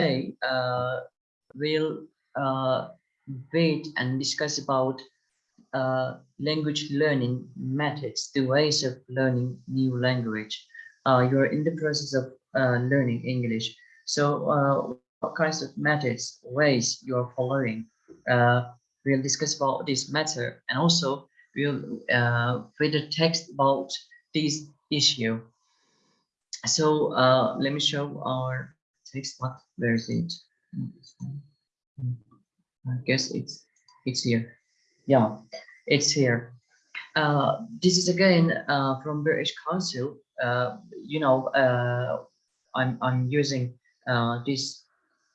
today uh, we'll uh, wait and discuss about uh, language learning methods, the ways of learning new language. Uh, you're in the process of uh, learning English. So uh, what kinds of methods, ways you're following? We'll discuss about this matter and also we'll uh, a text about this issue. So let me show our text. What? Where is it? I guess it's it's here. Yeah, it's here. Uh, this is again uh, from British Council. Uh, you know, uh, I'm I'm using uh, this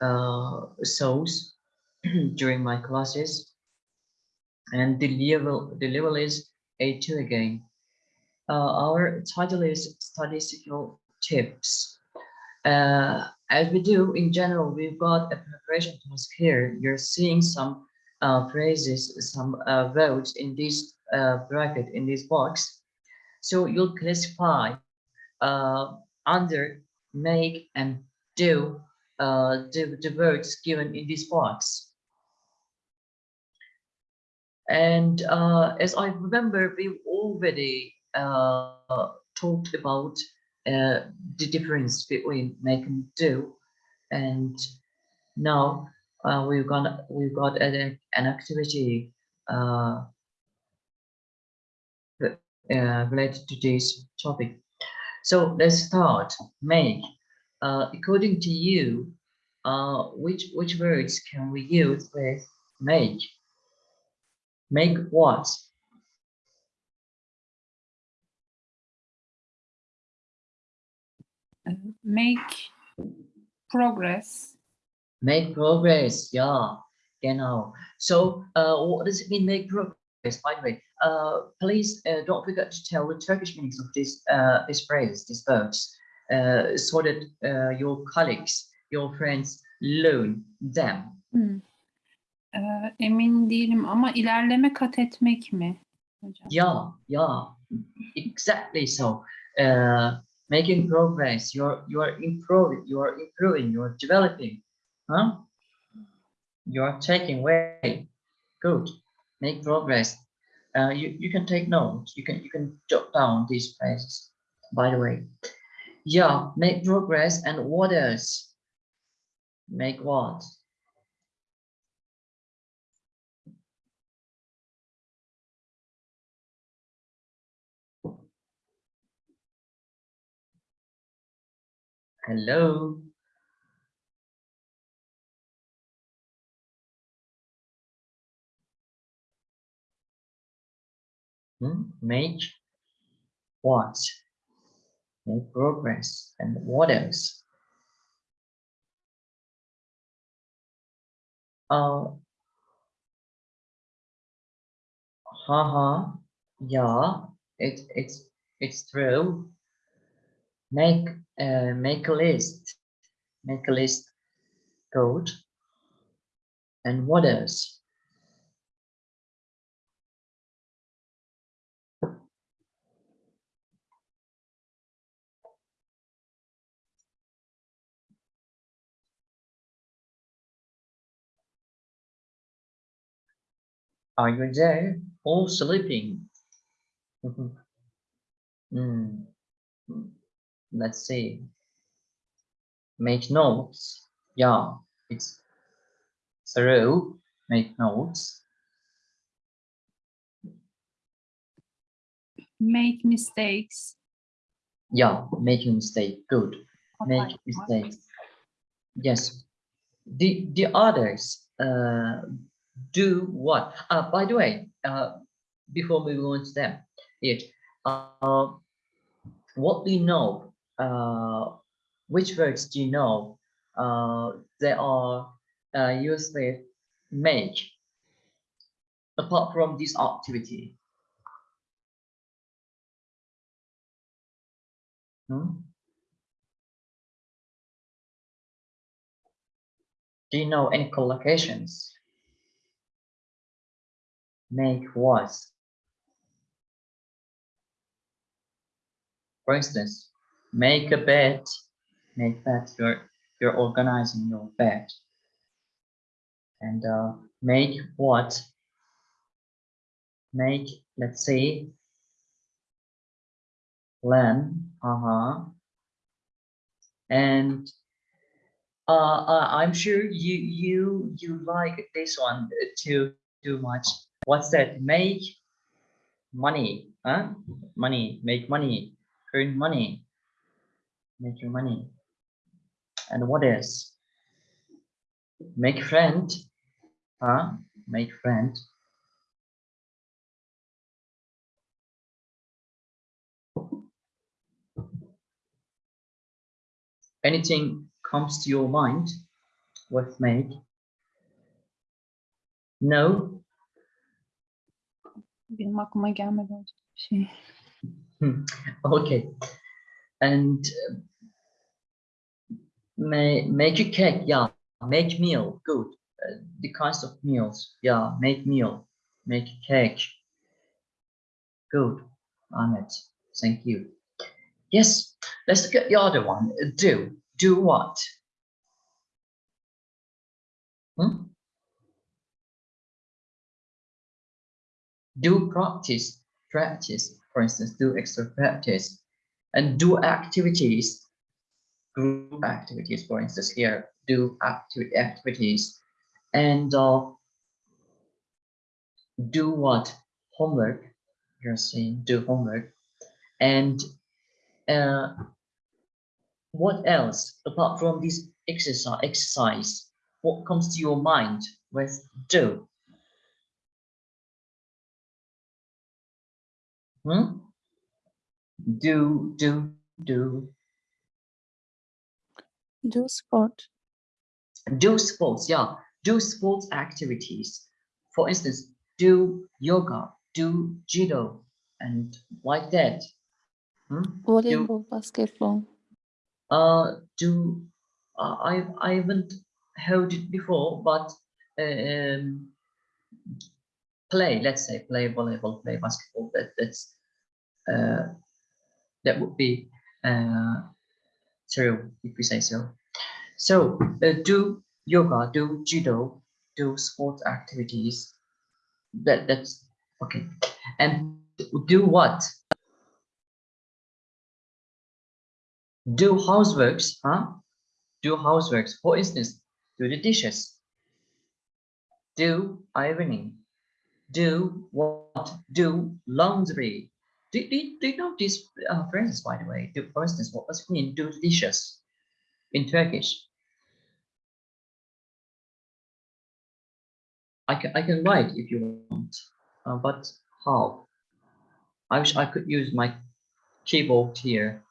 uh, source during my classes, and the level the level is A2 again. Our title is study skills tips. Uh, as we do in general, we've got a preparation task here. You're seeing some uh, phrases, some uh, words in this uh, bracket, in this box. So you'll classify uh, under make and do uh, the, the words given in this box. And uh, as I remember, we already talked about uh, the difference between make and do, and now uh, we've got we've got an, an activity uh, uh, related to this topic. So let's start. Make. Uh, according to you, which which words can we use with make? Make what? Make progress. Make progress, yeah, genau. So, uh, what does it mean, make progress? By the way, uh, please uh, don't forget to tell the Turkish meanings of this uh, this phrase, these verbs, uh, so that uh, your colleagues, your friends learn them. Hmm. Ee, emin değilim ama ilerleme kat etmek mi? Hocam? Yeah, yeah, exactly so. Uh, making progress, you're you're improving, you're improving, you're developing, huh? You're taking way. Good. Make progress. Uh, you you can take notes. You can you can jot down these phrases. By the way, yeah, make progress and what else? Make what? Hello. Hmm? Make what? Make progress. And what else? Uh, haha, yeah, it, it's, it's true. Make, uh, make a list. Make a list code. And what else? Are you there? All sleeping. Hmm. Let's see. Make notes. Yeah, it's through. Make notes. Make mistakes. Yeah, making mistake. Good. Make yapmak. mistakes. Yes. The the others uh, do what? Uh, by the way, uh, before we to them, it uh, what we know? Uh, which words do you know? Uh, they are uh, used with make. Apart from this activity. Hmm? Do you know any collocations? Make was. For instance, make a bed. Make bed. You're you're organizing your bed and uh, make what? Make let's say plan. Uh-huh. And uh, uh i'm sure you you you like this one too too much. What's that? Make money huh? Money. Make money. Earn money make your money. And what else? Make friend huh? Make friend. Anything comes to your mind with make? No? Benim aklıma gelmedi hocam. Şey. okay and may make a cake yeah make meal good. Uh, the kinds of meals yeah make meal make cake. Good Ahmed thank you. Yes let's look at the other one. Do do what? Hmm? do practice practice. For instance do extra practice and do activities group activities for instance here do activity activities and uh, do what? Homework you're saying do homework and uh, what else apart from this exercise exercise? What comes to your mind with do? Hmm? Do, do, do, Do sport. do sports, yeah. Do sports activities. For instance, do yoga, do judo, and like that. Hmm? do? basketball. Uh, do, uh, I, I haven't heard it before, but um, play, let's say, play volleyball, play basketball, that, that's, uh, that would be uh, true if we say so. So uh, do yoga, do judo, do sports activities. That that's okay. And do what? Do houseworks, huh? Do houseworks. For instance, do the dishes. Do ironing. Do what? Do laundry. Do, do, do you know this uh, phrases, by the way? Do, for instance, what does it mean? Do dishes in Turkish. I can I can write if you want, uh, but how? I wish I could use my keyboard here,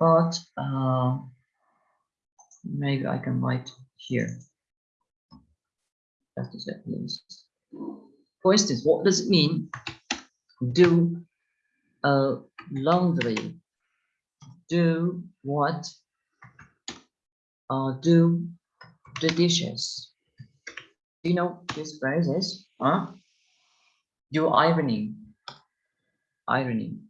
but uh, maybe I can write here. Please. For instance, what does it mean? Do uh, laundry. Do what? Uh, do the dishes. Do you know these phrases? Huh? Do ironing. Ironing.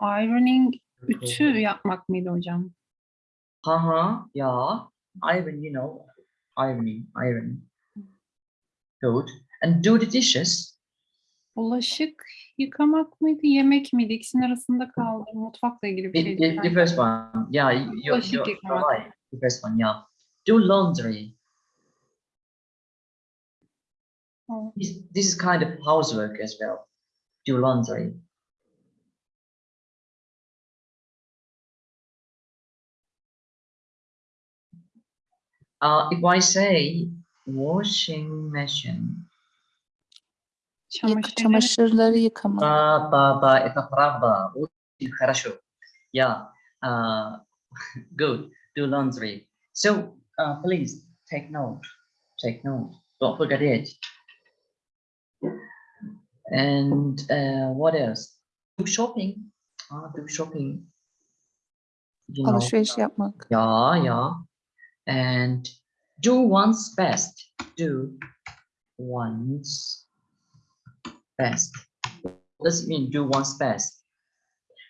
Ironing ütü yapmak mıydı hocam? Haha, yeah. Iron, you know, ironing, iron. Good. And do the dishes. Bulaşık yıkamak mıydı, yemek miydi? İkisinin arasında kaldım. Mutfakla ilgili bir The, şey. the, the first one, yeah, you, you're, you're, you're right. The first one, yeah. Do laundry. Oh, This, this is kind of housework as well. Do laundry. Uh, if I say washing machine, Yık- Çamaşırları çamaşırları yıkamak. Ба, ба, ба, это правда. Очень хорошо. Yeah. Uh, good. Do laundry. So, uh, please take note. Take note. Don't forget it. And uh, what else? Do shopping. Uh, do shopping. You know. Alışveriş yapmak. Yeah, yeah. And do one's best. Do one's best. What does it mean, do one's best?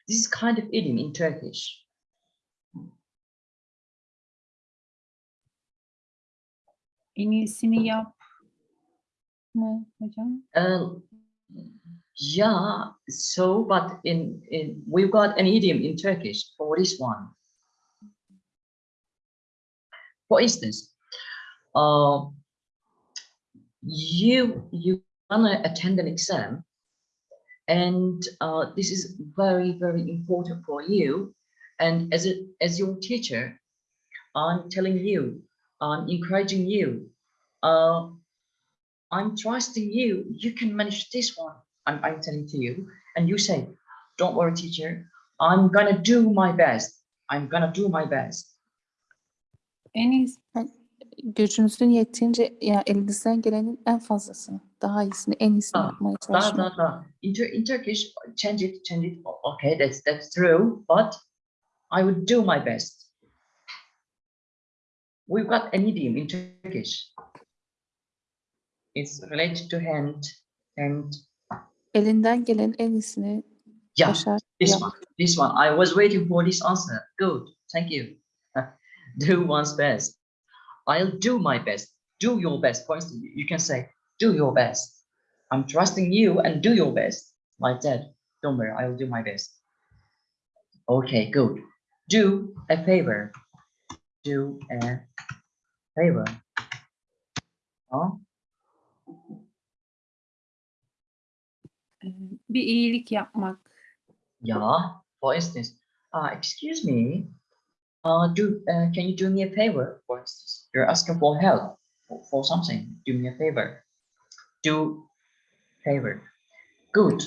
This is kind of idiom in Turkish. In iyisini yap mı hocam? Uh, yeah, so but in, in we've got an idiom in Turkish for this one. For instance, uh, you you wanna attend an exam and uh, this is very, very important for you. And as a, as your teacher, I'm telling you, I'm encouraging you, uh, I'm trusting you. You can manage this one. I'm, I'm telling to you. And you say, don't worry, teacher. I'm gonna do my best. I'm gonna do my best. Iyisi Gücünüzün yettiğince ya elinizden gelenin en fazlasını, daha iyisini, en iyisini Ah, yapmaya çalışmak. da, da. In, in Turkish, change it, change it. Okay, that's that's true, but I would do my best. We've got an idiom in Turkish. It's related to hand and Elinden gelen en iyisini yeah, başar. this yap. one, this one. I was waiting for this answer. Good, thank you. do one's best. I'll do my best. Do your best. For instance, you can say, do your best. I'm trusting you and do your best. Like that. Don't worry, I'll do my best. Okay, good. Do a favor. Do a favor. Huh? bir iyilik yapmak. Yeah, for instance, uh, excuse me, uh, do uh, can you do me a favor? For instance, you're asking for help for, for something. Do me a favor. Do favor. Good.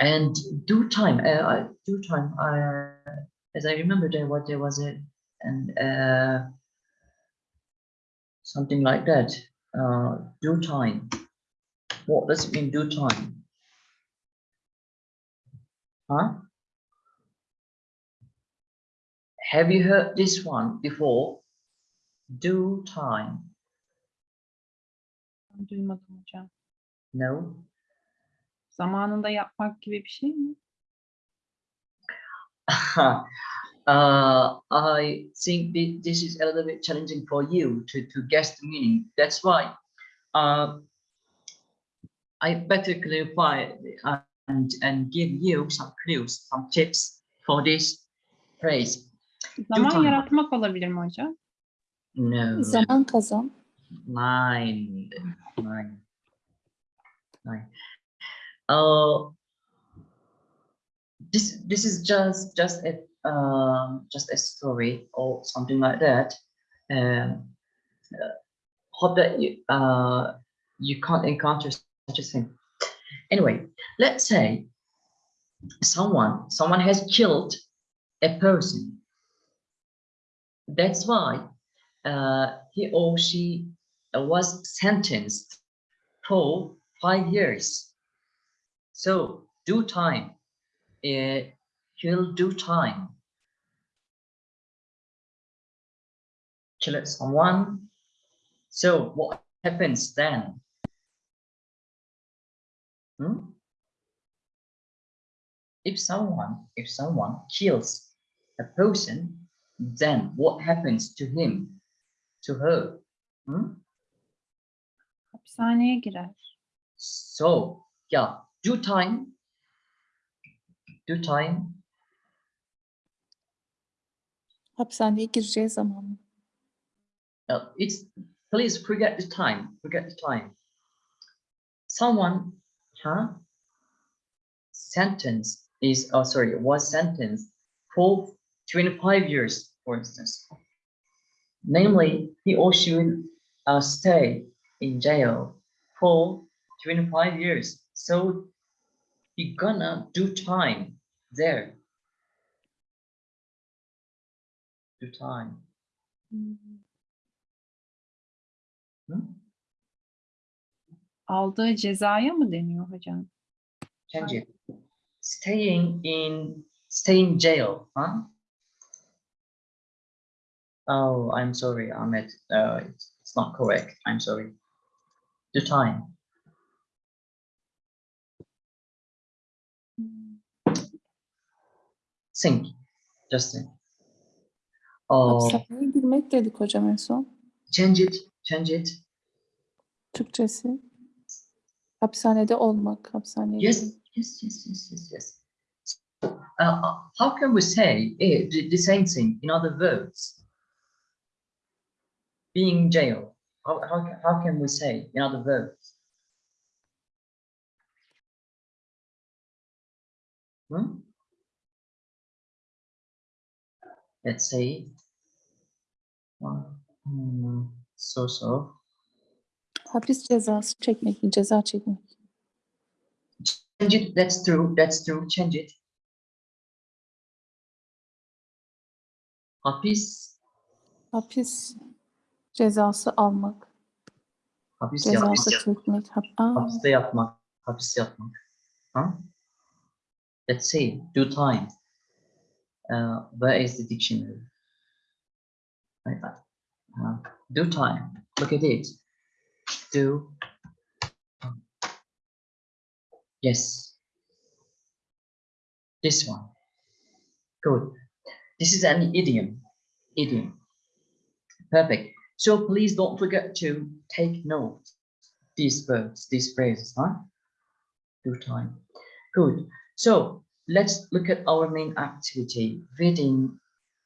And do time. Uh, I- do time. Uh, as I remember, there what there was and uh, something like that. Uh, do time. What does it mean? Do time. Huh? Have you heard this one before? Do time. Duymadım hocam. No? Zamanında yapmak gibi bir şey mi? uh, I think thi- this is a little bit challenging for you to, to guess the meaning. That's why uh, I better clarify and, and give you some clues, some tips for this phrase. Zaman yaratmak olabilir mi hocam? No. Zaman kazan. Nine, nine, nine. Uh, this this is just just a um just a story or something like that. Um, uh, hope that you uh you can't encounter such a thing. Anyway, let's say someone someone has killed a person. That's why uh, he or she was sentenced for five years. So do time. Uh, he'll do time. Kill someone. So what happens then? Hmm? If someone, if someone kills a person, then what happens to him, to her? Hmm? Hapishaneye girer. So, yeah, due time, due time, Hapishaneye gireceği zaman uh, it's, please forget the time, forget the time. Someone, huh? Sentence is, oh, sorry, was sentenced for 25 years, for instance. Namely, he or she will uh, stay in jail for 25 years. So you gonna do time there. Do time. Hmm. Hmm? Aldığı cezaya mı deniyor hocam? Change. Staying in stay in jail, huh? Oh, I'm sorry, Ahmed. Uh, it's, it's not correct. I'm sorry. The time. Think. Just think. Oh, Hapishaneye girmek dedik hocam en son. Change it, change it. Türkçesi hapishanede olmak, hapishaneye Yes, girmek. yes, yes, yes, yes, yes. So, uh, how can we say eh, the, same thing in other words? Being in jail. How, how, how can we say in other words? Hmm? Let's say. hmm, so so. Hapis cezası çekmek, ceza çekmek. Change it. That's true. That's true. Change it. Hapis. Hapis cezası almak, Hapis cezası yatmak. çekmek. Hap Aa, Hapiste yatmak. Hapis yatmak. Huh? Let's see. Do time. Uh, where is the dictionary? Right, uh, do time. Look at it. Do. Yes. This one. Good. This is an idiom. Idiom. Perfect. So please don't forget to take note these words, these phrases, huh? Do time. Good. So let's look at our main activity, reading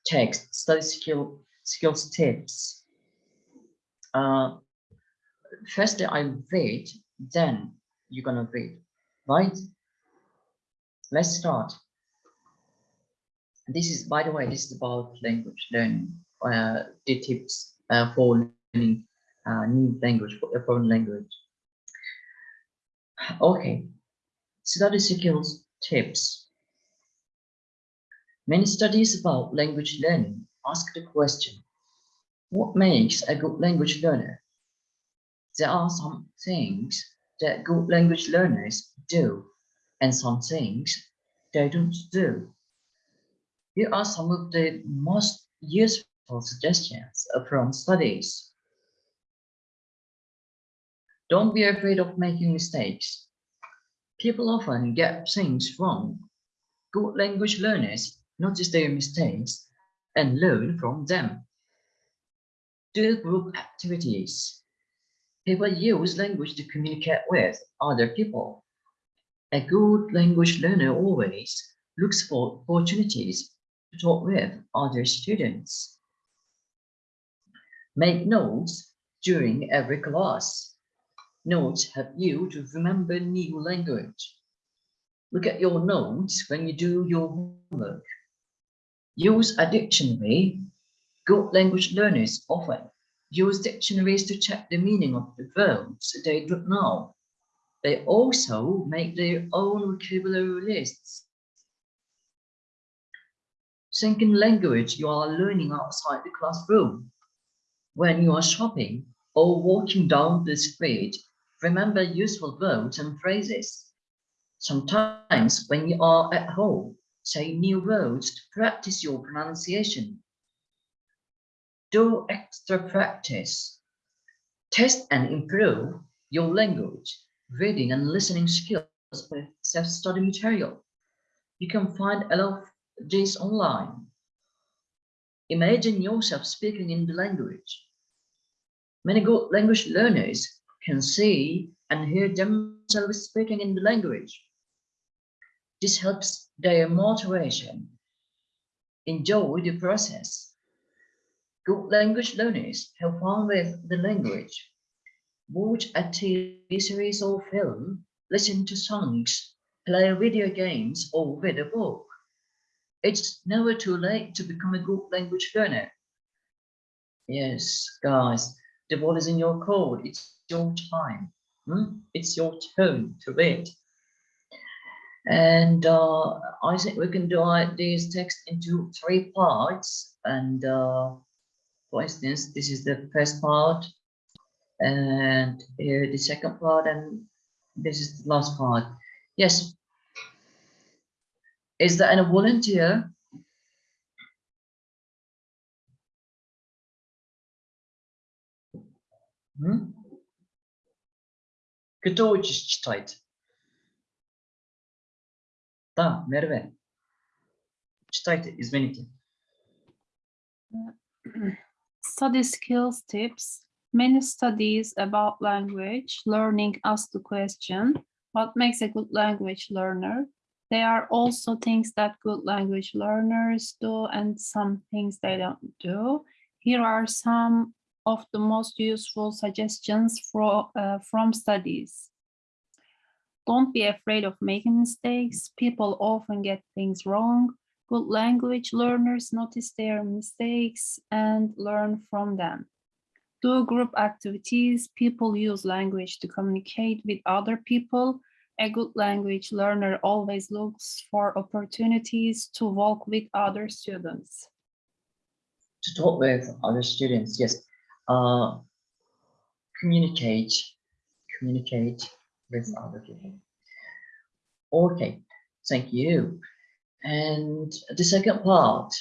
text, study skill, skills tips. Uh, first I read, then you're gonna read, right? Let's start. This is, by the way, this is about language learning, uh, the tips uh, for learning uh, new language, a foreign language. Okay, study skills tips. Many studies about language learning ask the question, what makes a good language learner? There are some things that good language learners do and some things they don't do. Here are some of the most useful suggestions from studies. Don't be afraid of making mistakes. People often get things wrong. Good language learners notice their mistakes and learn from them. Do group activities. People use language to communicate with other people. A good language learner always looks for opportunities to talk with other students. Make notes during every class. Notes help you to remember new language. Look at your notes when you do your homework. Use a dictionary. Good language learners often use dictionaries to check the meaning of the verbs they don't know. They also make their own vocabulary lists. In language you are learning outside the classroom. When you are shopping or walking down the street, remember useful words and phrases. Sometimes when you are at home, say new words to practice your pronunciation. Do extra practice. Test and improve your language, reading and listening skills with self-study material. You can find a lot of this online. Imagine yourself speaking in the language. Many good language learners can see and hear themselves speaking in the language. This helps their motivation. Enjoy the process. Good language learners have fun with the language. Watch a TV series or film, listen to songs, play video games, or read a book. It's never too late to become a good language learner. Yes, guys, the ball is in your court. It's your time. hmm? It's your turn to read. And uh, I think we can divide this text into three parts. And uh, for instance, this is the first part, and the second part, and this is the last part. Yes. Is there any volunteer? Hmm? Кто учишь читать? Да, Мерве. Читайте, извините. Study skills tips. Many studies about language learning ask the question, what makes a good language learner? There are also things that good language learners do and some things they don't do. Here are some of the most useful suggestions for, uh, from studies. Don't be afraid of making mistakes. People often get things wrong. Good language learners notice their mistakes and learn from them. Do group activities. People use language to communicate with other people. A good language learner always looks for opportunities to walk with other students. To talk with other students, yes. Uh, communicate, communicate with other people. Okay, thank you. And the second part,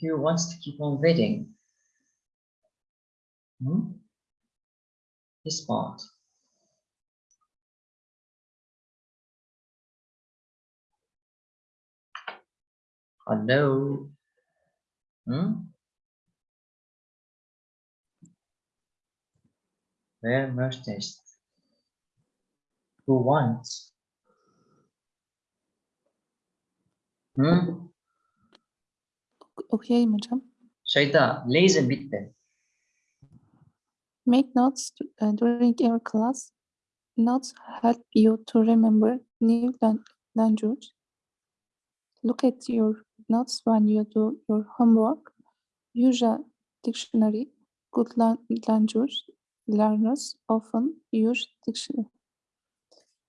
who wants to keep on reading? Hmm? This part. Hello? Hmm? Where most? Who wants? Hmm? Okuyayım hocam. Şeyda, listen bitti. Make notes uh, during your class. Notes help you to remember new lan- language. Look at your notes when you do your homework. Use a dictionary. Good language learners often use dictionary.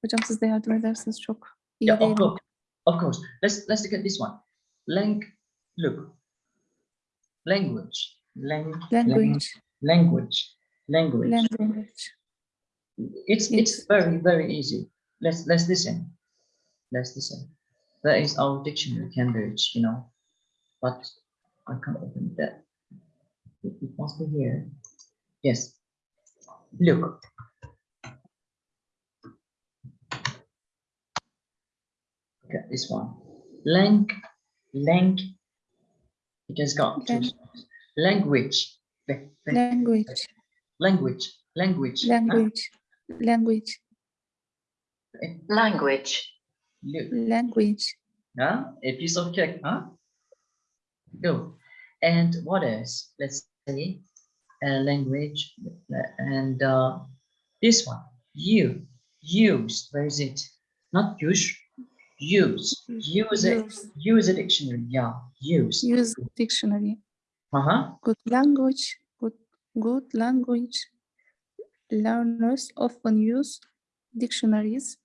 Hocam siz de yardım edersiniz çok iyi Yeah, of course, of course. Let's let's look at this one. Lang, look. Language, lang, lang- Language, language, language. language. It's it's Yes. very very easy. Let's let's listen. Let's listen. That is our dictionary, Cambridge. You know, but I can't open that. It, it must be here. Yes. Look. At this one. Lang, lang. It has got two Lang- sounds. Language. Language, Language. Language. Ah. language, language, language, Look. Language, Huh? A piece of cake, huh? Go. And what else? Let's say a language and uh, this one. You use. Where is it? Not use. Use. Use it. use, Use a dictionary. Yeah. Use. use dictionary. Uh huh. Good language, good, good language learners often use dictionaries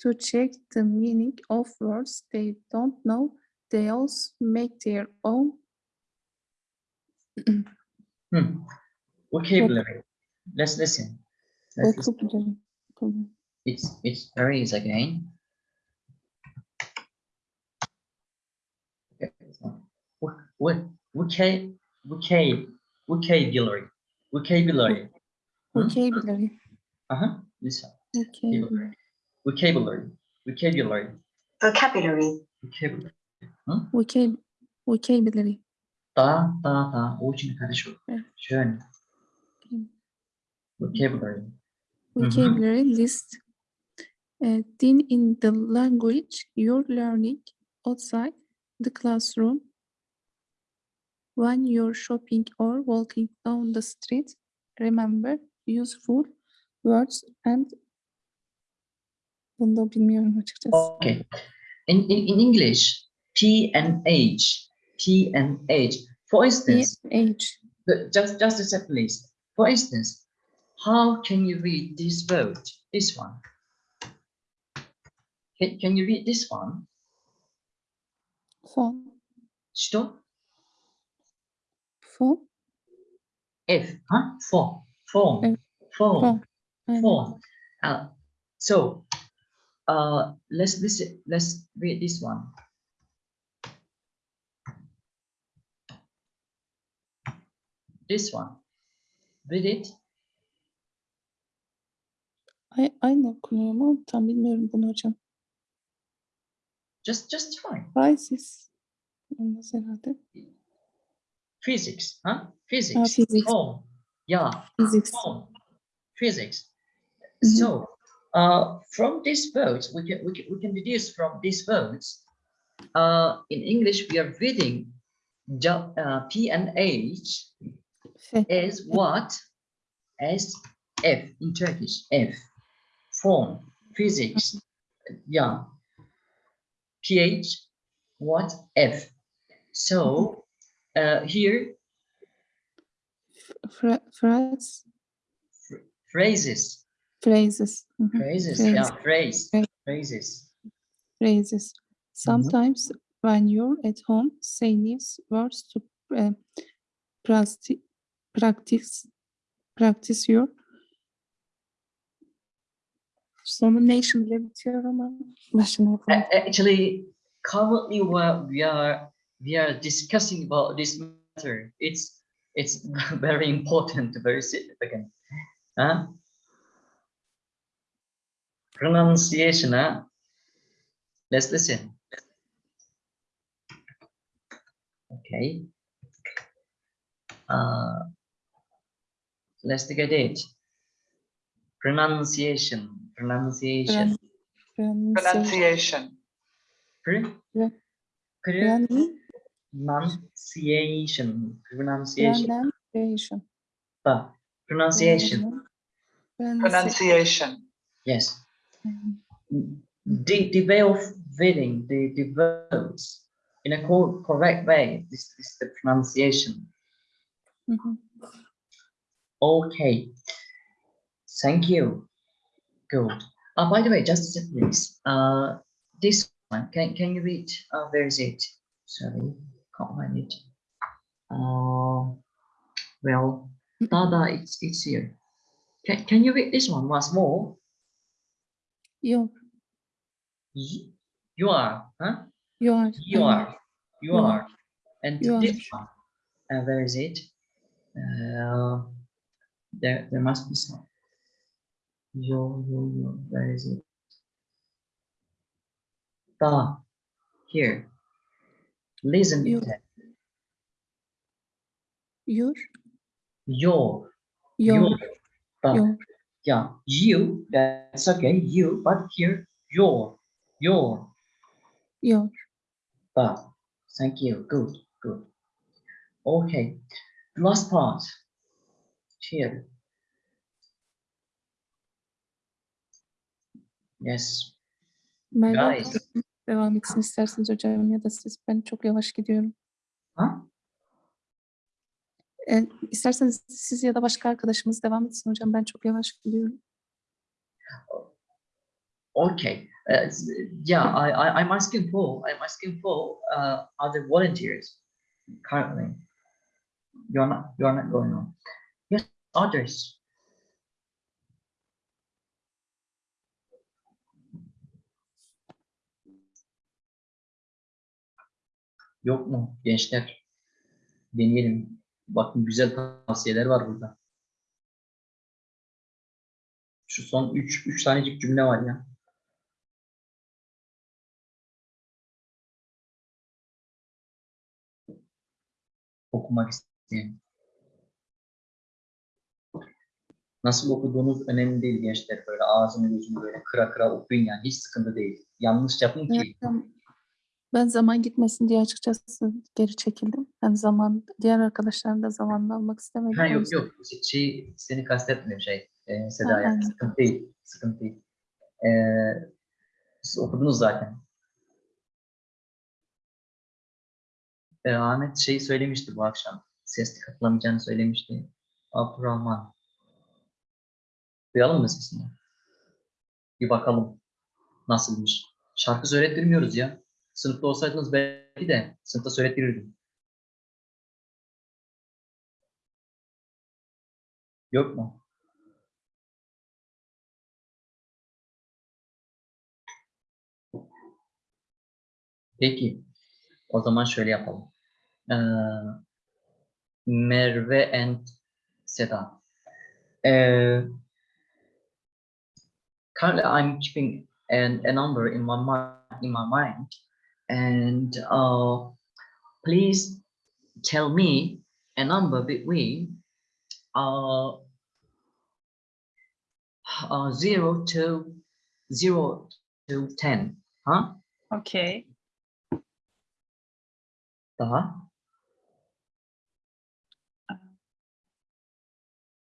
to check the meaning of words they don't know. They also make their own Hmm. Vocabulary. Let's listen. Let's listen. vocabulary. It's it's very easy again. Okay, this one. What what vocab vocab vocabulary vocabulary. Hmm? Vocabulary. Uh huh. Listen. Okay. Vocabulary. Vocabulary vocabulary vocabulary, vocabulary. Vocab vocabulary. Da da da. O için karışıyor. Evet. Schön. Vocabulary. Vocabulary list. Uh, then in the language you're learning outside the classroom. When you're shopping or walking down the street, remember useful words and bunu da bilmiyorum açıkçası. Okay. In, in in English, P and H. P and H. For instance, age. But just just a second, please. For instance, how can you read this word? This one. Can, can you read this one? Phone. Stop. Phone. F. Huh? Evet, Phone. phone. Aynen. Phone. Uh, so, uh, let's listen. Let's read this one. This one. Read it. Ay, aynı okunuyor ama tam bilmiyorum bunu hocam. Just just try. Olmaz herhalde. physics, huh? Physics. physics. Phone. Yeah, Physics. Physics. Mhm. So, uh, from these words, we can, we can, we can deduce from these words, uh, in English, we are reading uh, P and H is what? As F in Turkish, F. form, physics, yeah. PH, what? F. So, uh, here, Fra- phrase. phrases, Phrases. Mhm. phrases, Phrase. yeah, phrase, Phrase. phrases. Phrases. Sometimes when you're at home, say these words to uh, practice, practice, practice your Sonu nation bitiyor ama başına yapalım. Actually, currently what we are we are discussing about this matter. It's it's very important, very significant. Huh? Pronunciation, huh? Let's listen. Okay. Uh, let's take a date. Pronunciation, pronunciation. Pronunciation, Pr- Yeah. pr- Pron- pronunciation, pronunciation, Pronunciation. Pa- pronunciation. Pronunciation. pronunciation, Yes. The, the way of reading the, words in a co- correct way. This is the pronunciation. Mhm. Okay. Thank you. Good. Uh, by the way, just a please. Uh, this one, can, can you read? Uh, where is it? Sorry, can't find it. Uh, well, Dada, it's, it's here. Can, can you read this one once more? Yok. Y- You are, huh? You are. You are, you You are. And You this are. one, uh, where is it? Uh, there, there must be some. Yo, yo, yo, where is it? Da, here. Listen to You. that. Your. Your, Your. your. Your. Yeah, you, that's okay, you, but here, your, your, Your. da. Thank you, good, good. Okay, last part. Here. Yes, guys. devam etsin isterseniz hocam ya da siz. Ben çok yavaş gidiyorum. Huh? E, isterseniz siz ya da başka arkadaşımız devam etsin hocam. Ben çok yavaş gidiyorum. Okay. Uh, yeah, I, I, I'm asking for, I'm asking for uh, other volunteers currently. You're not, you're not going on. Yes, others. Yok mu gençler? Deneyelim. Bakın güzel tavsiyeler var burada. Şu son 3 üç tanecik cümle var ya. okumak isteyen. Nasıl okuduğunuz önemli değil gençler. Böyle ağzını gözünü böyle kıra kıra okuyun yani. Hiç sıkıntı değil. Yanlış yapın ki. Ben zaman gitmesin diye açıkçası geri çekildim. Ben zaman, diğer arkadaşların da zamanını almak istemedim. Ha yok yok. Şey, seni kastetmiyorum şey. E, Ha, Seda yani. aynen. Sıkıntı değil. Sıkıntı değil. E, siz okudunuz zaten. E, Ahmet şey söylemişti bu akşam. Sesli katılamayacağını söylemişti. Abdurrahman. Duyalım mı sesini? Bir bakalım. Nasılmış? Şarkı söylettirmiyoruz ya. Sınıfta olsaydınız belki de sınıfta söylettirirdim. Yok mu? Peki. O zaman şöyle yapalım. Ee, Merve and Seda. Ee, currently, I'm keeping an, a number in my in my mind, and uh, please tell me a number between uh, uh, 0 to 0 to 10. Huh? Okay. Daha.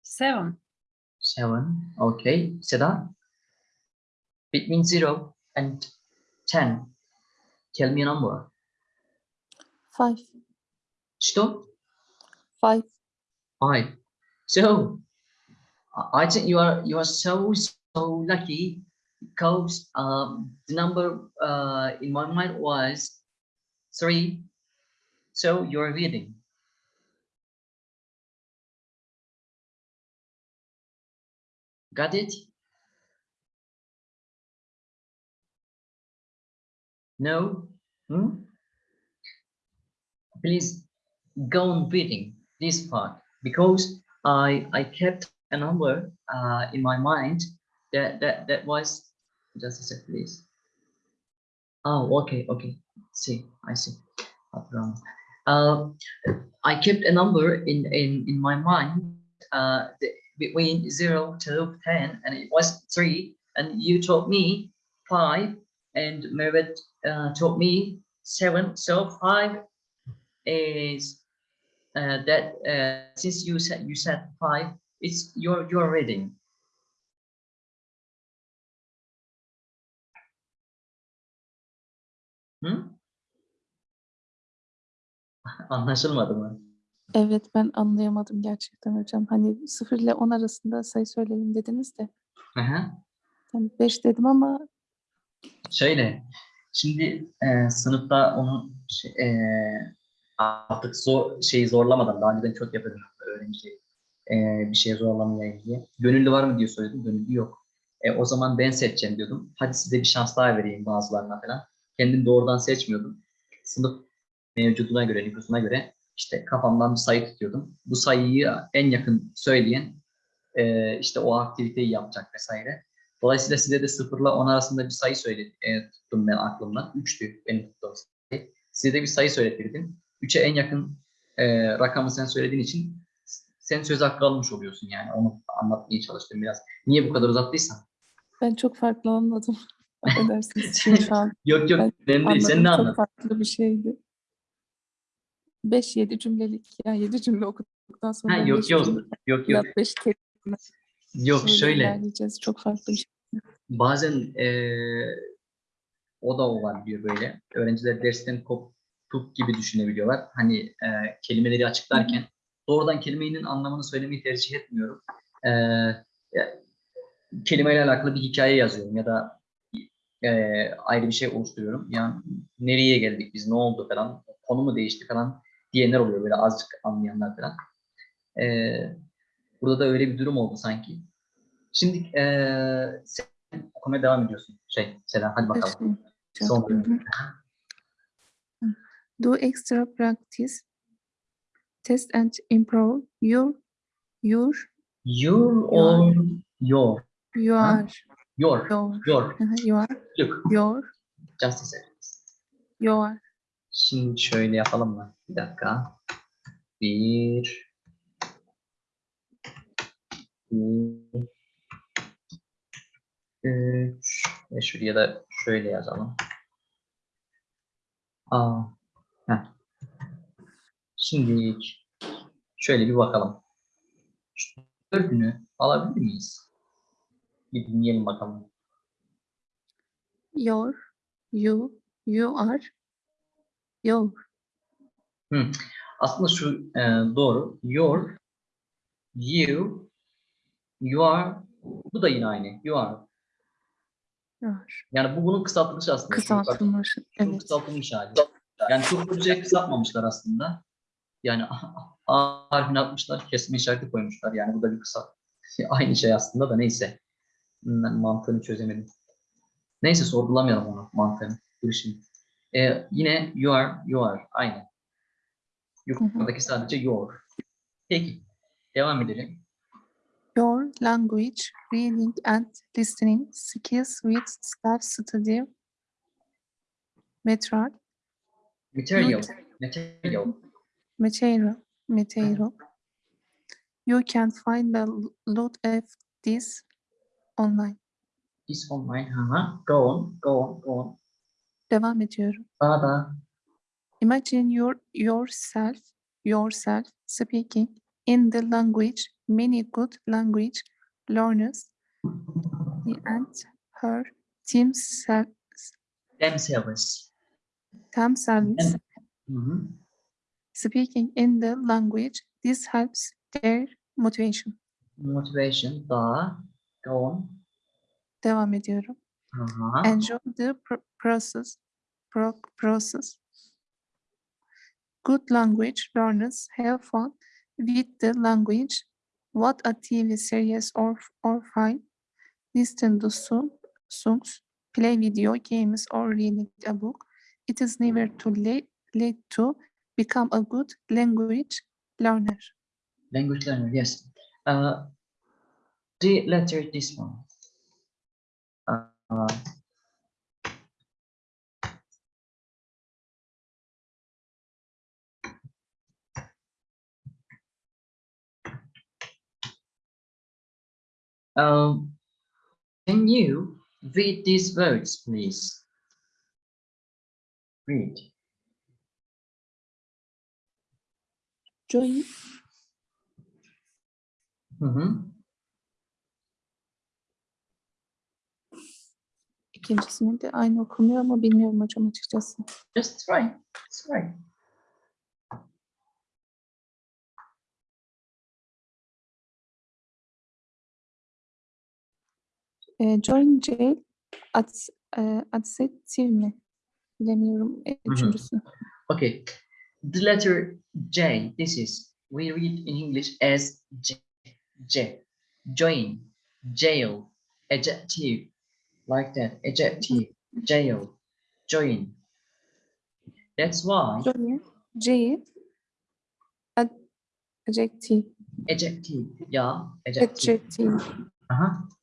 Seven. 7. Okay. Seda? Between 0 and 10. Tell me a number. Five. Что? Five. Five. So I- I think you are you are so so lucky because um, the number uh, in my mind was three. So you're reading. Got it? No? Hmm? Please go on reading this part because I I kept a number uh, in my mind that that that was just a sec, please. Oh, okay, okay. See, I see. Wrong. Uh, I kept a number in in in my mind uh, between zero to ten, and it was three. And you told me five, and Merit uh, told me seven. So five is uh, that uh, since you said you said five, it's your your reading. Hı? Anlaşılmadı mı? Evet ben anlayamadım gerçekten hocam. Hani 0 ile 10 arasında sayı söyleyin dediniz de. Hı hı. Ben 5 dedim ama Şöyle, şimdi e, sınıfta onu şey, e, artık zor, şeyi zorlamadan, daha önceden çok yapıyordum öğrenci e, bir şey zorlamayayım diye. Gönüllü var mı diye söyledim, gönüllü yok. E, o zaman ben seçeceğim diyordum. Hadi size bir şans daha vereyim bazılarına falan. Kendim doğrudan seçmiyordum. Sınıf mevcuduna göre, nüfusuna göre işte kafamdan bir sayı tutuyordum. Bu sayıyı en yakın söyleyen e, işte o aktiviteyi yapacak vesaire. Dolayısıyla size de 0 ile 10 arasında bir sayı söyledim, e, tuttum ben aklımdan. 3'tü benim tuttuğum sayı. Size de bir sayı söyletirdim. 3'e en yakın e, rakamı sen söylediğin için sen söz hakkı almış oluyorsun yani. Onu anlatmaya çalıştım biraz. Niye bu kadar uzattıysan? ben çok farklı anladım. Affedersiniz şu an Yok yok, Ben değil. Sen ne çok anladın? farklı bir şeydi. 5-7 cümlelik yani 7 cümle okuduktan sonra Ha, yok yok, yok yok. 5 kelime Yok şöyle. Çok farklı bir şey. bazen eee, o da olabiliyor böyle. Öğrenciler dersten koptuk gibi düşünebiliyorlar. Hani eee, kelimeleri açıklarken doğrudan kelimenin anlamını söylemeyi tercih etmiyorum. Ya- kelimeyle alakalı bir hikaye yazıyorum ya da eee, ayrı bir şey oluşturuyorum. Yani nereye geldik biz, ne oldu falan, konu mu değişti falan diyenler oluyor böyle azıcık anlayanlar falan. Eee, burada da öyle bir durum oldu sanki. Şimdi eee sen okumaya devam ediyorsun. Şey, Selen hadi bakalım. Son hı. Do extra practice. Test and improve your your Your or your, you Ha? your, your your. Hı hı, you are Look, your just a second. you are Şimdi şöyle yapalım mı? Bir dakika. Bir. İki, Üç. Ve şuraya da şöyle yazalım. Aa. Heh. Şimdi şöyle bir bakalım. Şu dördünü alabilir miyiz? Bir dinleyelim bakalım. your you you are your Aslında şu e, doğru. Your, you, you are. Bu da yine aynı. You are. Yani bu bunun kısaltılmış aslında. Kısaltılmış. şu Evet. kısaltılmış hali. Yani çok bir şey kısaltmamışlar aslında. Yani A harfini atmışlar, kesme işareti koymuşlar. Yani bu da bir kısa. Aynı şey aslında da neyse. Ben mantığını çözemedim. Neyse sorgulamayalım onu mantığını. Dur şimdi. E, yine you are, you are. Aynı. Yukarıdaki sadece your. Peki. Devam edelim. Language reading and listening skills with self-study material Material. Material. material material. You can find a lot of this online. Is online. Aha. Go on, go on, go on. Devam ediyorum. Da Imagine your yourself yourself speaking in the language many good language learners he and her themselves themselves. themselves mm-hmm. Hı hı. speaking in the language. This helps their motivation. Motivation. Daha. Go on. Devam ediyorum. Aha. Uh-huh. Enjoy the process. pro- process. Good language learners have fun with the language. What a TV series or or film. Listen to song, songs, play video games, or reading a book. It is never too late, late to become a good language learner. Language learner, yes. Uh, the letter this one. Uh, um, can you read these words, please? Read. Joy, Hı hı. ikincisini de aynı okunuyor ama bilmiyorum hocam açıkçası. Just try. Try. E, join jail at, e, adjective mi? Bilemiyorum e, üçüncüsü. Okay, the letter J, this is, we read in English as J, J, join, jail, adjective, like that, adjective, jail, join. That's why Join ad, adjective, adjective, yeah, adjective. adjective. Uh, but-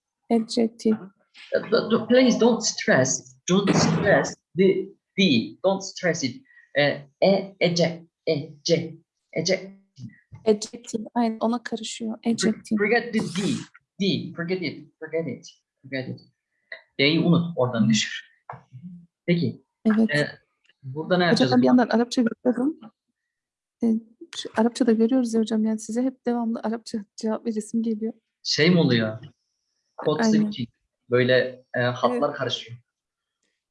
but please don't stress, don't stress the the, don't stress it. Uh, e, eject, eject, eject. Adjective. Aynen ona karışıyor. Adjective. Forget the D. D. Forget it. Forget it. Forget it. D'yi unut. Oradan düşür. Peki. Evet. e, burada ne hocam yapacağız? ben bir yandan Arapça görüyorum. E, şu Arapça da görüyoruz ya hocam. Yani size hep devamlı Arapça cevap veresim geliyor. Şey mi oluyor? Kod Aynen. switching. Böyle e, hatlar karışıyor.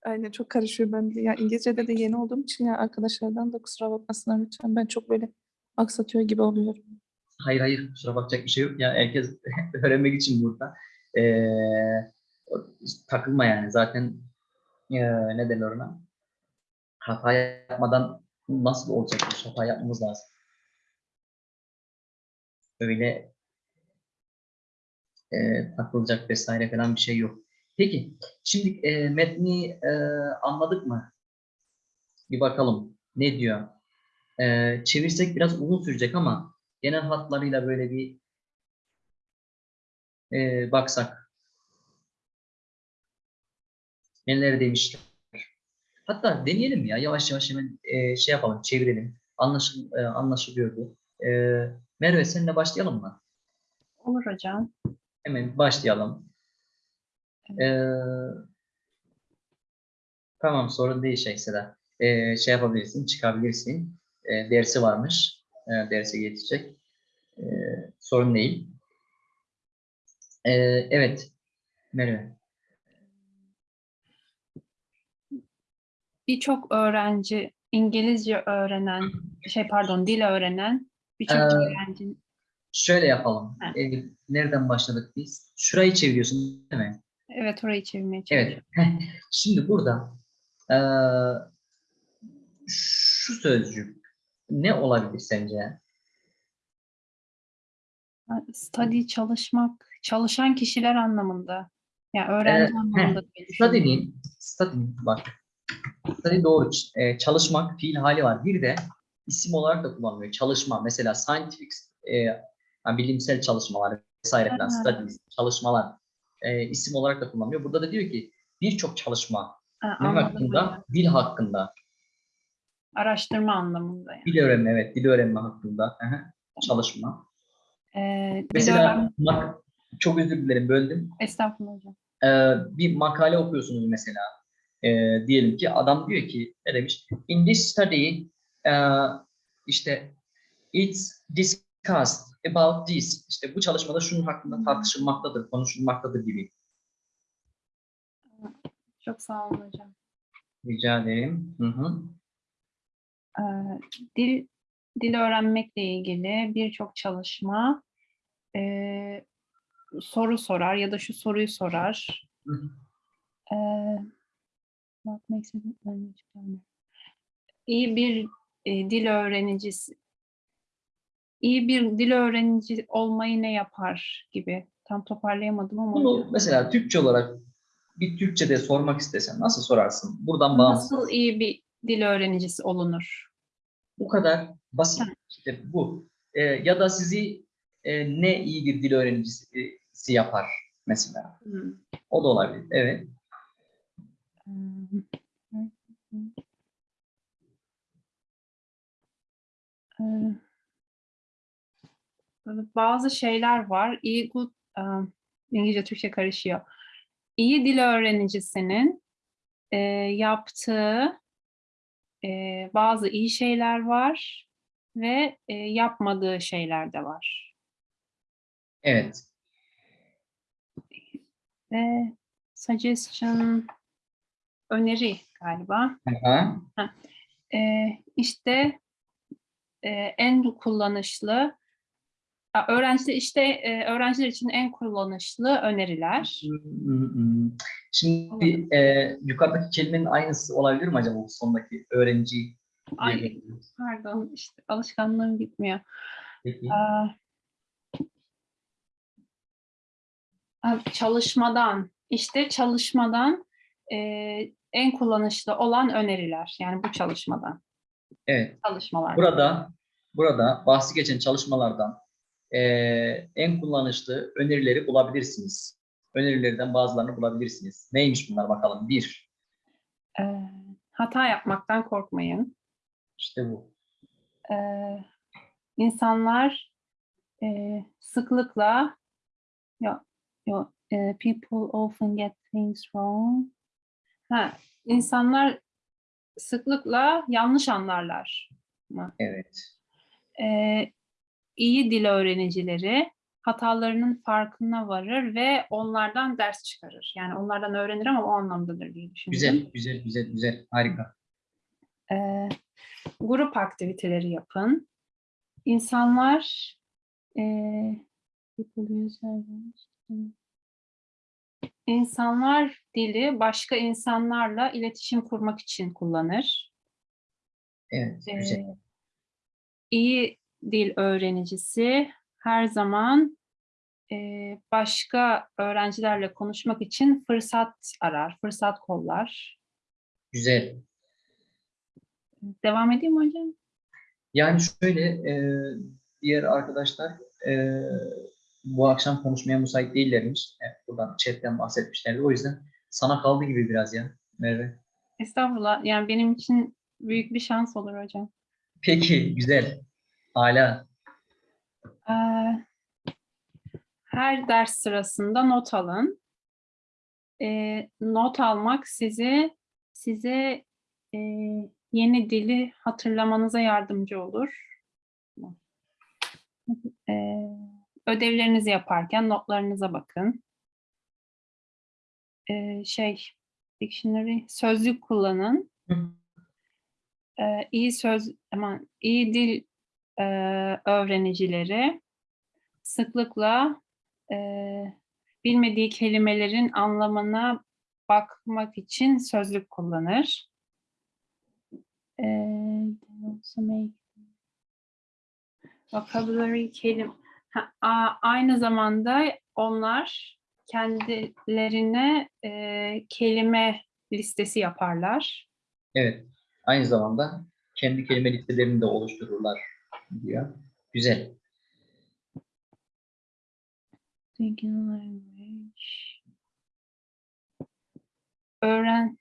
Aynen çok karışıyor ben de. Ya İngilizce'de de yeni olduğum için ya arkadaşlardan da kusura bakmasınlar lütfen. Ben çok böyle aksatıyor gibi oluyorum. Hayır hayır. Kusura bakacak bir şey yok. Ya herkes öğrenmek için burada. E, o- takılma yani. Zaten e, ne derler ona? Hata yapmadan nasıl olacak? Hata yapmamız lazım. Öyle e, takılacak vesaire falan bir şey yok. Peki, şimdi e, metni e, anladık mı? Bir bakalım ne diyor. E, çevirsek biraz uzun sürecek ama genel hatlarıyla böyle bir e, baksak. Neler demişler. Hatta deneyelim ya yavaş yavaş hemen e, şey yapalım çevirelim. Anlaşıl, e, anlaşılıyor bu. E, Merve seninle başlayalım mı? Olur hocam. Hemen başlayalım. Ee, tamam sorun değil şey Seda. Ee, şey yapabilirsin, çıkabilirsin. Ee, dersi varmış. Ee, derse geçecek. Ee, sorun değil. Ee, evet. Merve. Birçok öğrenci İngilizce öğrenen, şey pardon dil öğrenen birçok Ee, öğrenci Şöyle yapalım. Ha. Ee, nereden başladık biz? Şurayı çeviriyorsun değil mi? evet orayı çevirmeye çalışıyorum. Evet. Şimdi burada eee, şu sözcük ne olabilir sence? Study çalışmak, çalışan kişiler anlamında. Yani öğrenci Ee, anlamında. düşünüyorum. Study'nin, study'nin bak, study doğru, e, çalışmak fiil hali var. Bir de isim olarak da kullanılıyor. Çalışma, mesela scientific, e, yani bilimsel çalışmalar vesaire falan, studies, çalışmalar e, isim olarak da kullanılıyor. Burada da diyor ki birçok çalışma Ha, ne hakkında? hocam. Dil hakkında. Araştırma anlamında yani. Dil öğrenme, evet. Dil öğrenme hakkında hı hı, çalışma. Ee, Mesela mak- çok özür dilerim böldüm. Estağfurullah hocam. Ee, bir makale okuyorsunuz mesela. Ee, diyelim ki adam diyor ki ne demiş? In this study uh, işte it's discussed about this. İşte bu çalışmada şunun hakkında tartışılmaktadır, konuşulmaktadır gibi. Çok sağ olun hocam. Rica ederim. Hı hı. Ee, dil dil öğrenmekle ilgili birçok çalışma ee, soru sorar ya da şu soruyu sorar. Hı hı. Ee, what makes? İyi bir e, dil öğrenicisi iyi bir dil öğrenici olmayı ne yapar gibi. Tam toparlayamadım ama Bunu mesela Türkçe olarak bir Türkçe'de sormak istesen nasıl sorarsın? Buradan bağımsız. nasıl iyi bir dil öğrenicisi olunur? Bu kadar basit. İşte bu. Ee, ya da sizi e, ne iyi bir dil öğrenicisi yapar mesela. Hmm. O da olabilir. Evet. Hmm. Bazı şeyler var. İyi good, um, İngilizce Türkçe karışıyor. İyi dil öğrenicisinin e, yaptığı e, bazı iyi şeyler var ve e, yapmadığı şeyler de var. Evet. Ve suggestion öneri galiba. Aha. Ee, işte e, en kullanışlı öğrenciler işte e, öğrenciler için en kullanışlı öneriler. Şimdi e, yukarıdaki kelimenin aynısı olabilir mi acaba bu sondaki öğrenci? Ay, pardon işte alışkanlığım gitmiyor. Peki. A, çalışmadan işte çalışmadan e, en kullanışlı olan öneriler yani bu çalışmadan Evet. çalışmalar. Burada burada bahsi geçen çalışmalardan e, en kullanışlı önerileri bulabilirsiniz. Önerilerden bazılarını bulabilirsiniz. Neymiş bunlar bakalım? Bir, Ee, hata yapmaktan korkmayın. işte bu. Ee, insanlar e, sıklıkla yo, yo, e, people often get things wrong. Ha, insanlar sıklıkla yanlış anlarlar. Evet. Ee, iyi dil öğrenicileri hatalarının farkına varır ve onlardan ders çıkarır. Yani onlardan öğrenir ama o anlamdadır diye düşünüyorum. Güzel, güzel, güzel, güzel. Harika. Ee, grup aktiviteleri yapın. İnsanlar language. İnsanlar dili başka insanlarla iletişim kurmak için kullanır. Evet, güzel. Ee, iyi dil öğrenicisi her zaman eee, başka öğrencilerle konuşmak için fırsat arar, fırsat kollar. Güzel. Devam edeyim hocam? Yani şöyle, e, diğer arkadaşlar e, bu akşam konuşmaya müsait değillermiş. Evet, buradan chatten bahsetmişlerdi. O yüzden sana kaldı gibi biraz ya Merve. Estağfurullah. Yani benim için büyük bir şans olur hocam. Peki, güzel. Hala. Ee, her ders sırasında not alın. Ee, not almak sizi size e, yeni dili hatırlamanıza yardımcı olur. Ee, ödevlerinizi yaparken notlarınıza bakın. Ee, şey, dictionary, sözlük kullanın. Hı. Ee, iyi söz, aman iyi dil e, öğrenicileri sıklıkla e, bilmediği kelimelerin anlamına bakmak için sözlük kullanır. E, vocabulary kelim ha, aynı zamanda onlar kendilerine e, kelime listesi yaparlar. Evet. Aynı zamanda kendi kelime listelerini de oluştururlar diyor. Güzel. Thinking language. Öğren